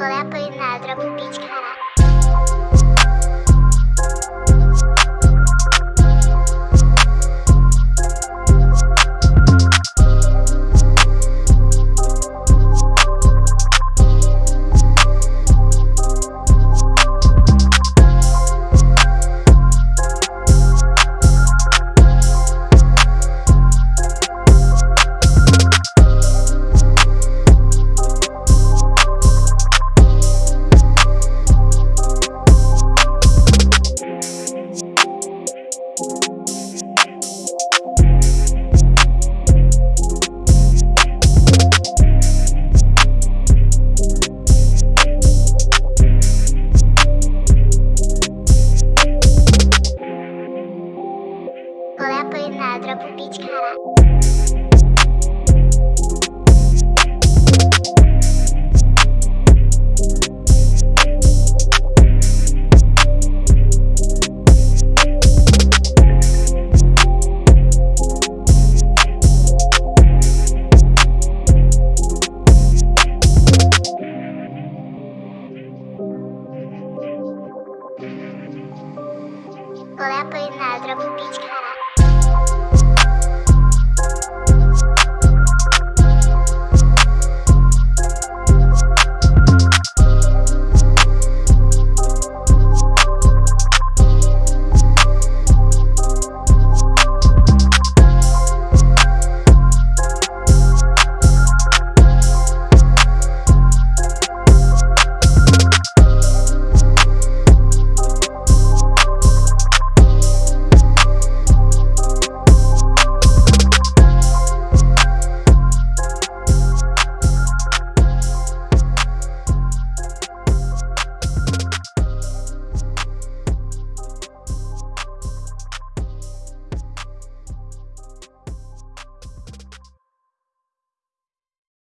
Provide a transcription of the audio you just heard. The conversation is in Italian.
Olha a Polinária, dropa o beat, caralho. Коли по інедра купічка.